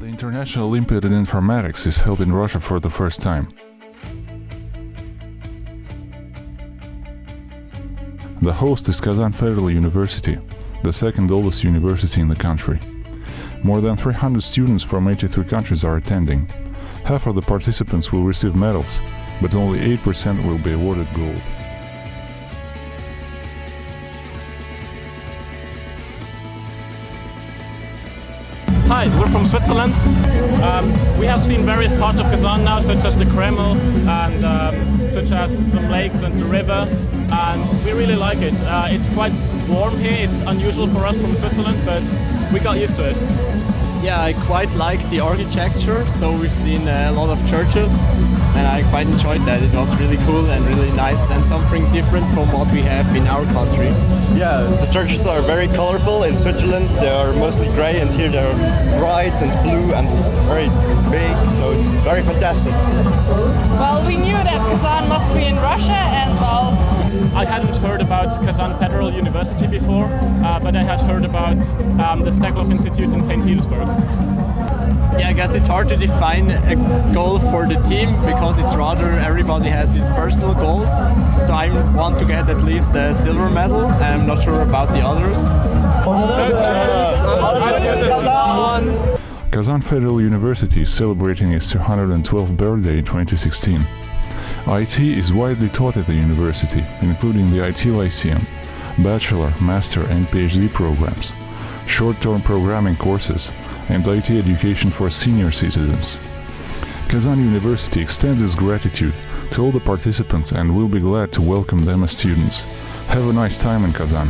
National Olympiad in Informatics is held in Russia for the first time. The host is Kazan Federal University, the second oldest university in the country. More than 300 students from 83 countries are attending. Half of the participants will receive medals, but only 8% will be awarded gold. Hi, we're from Switzerland. Um, we have seen various parts of Kazan now, such as the Kreml and um, such as some lakes and the river, and we really like it. Uh, it's quite warm here. It's unusual for us from Switzerland, but we got used to it. Yeah, I quite like the architecture. So we've seen uh, a lot of churches, and I quite enjoyed that. It was really cool and really nice, and something different from what we have in our country. Yeah, the churches are very colorful. In Switzerland, they are mostly gray, and here they're bright and blue and very big. So it's very fantastic. Well, we knew that Kazan must be in Russia, and well, I hadn't heard about Kazan Federal University before, uh, but I had heard about um, the Steklov Institute in St. Petersburg. Yeah, I guess it's hard to define a goal for the team because it's rather everybody has his personal goals. So I want to get at least a silver medal. I'm not sure about the others. Kazan Federal University is celebrating its 212th birthday in 2016. IT is widely taught at the university, including the IT Lyceum, bachelor, master and PhD programs, short-term programming courses, and IT education for senior citizens. Kazan University extends its gratitude to all the participants and will be glad to welcome them as students. Have a nice time in Kazan.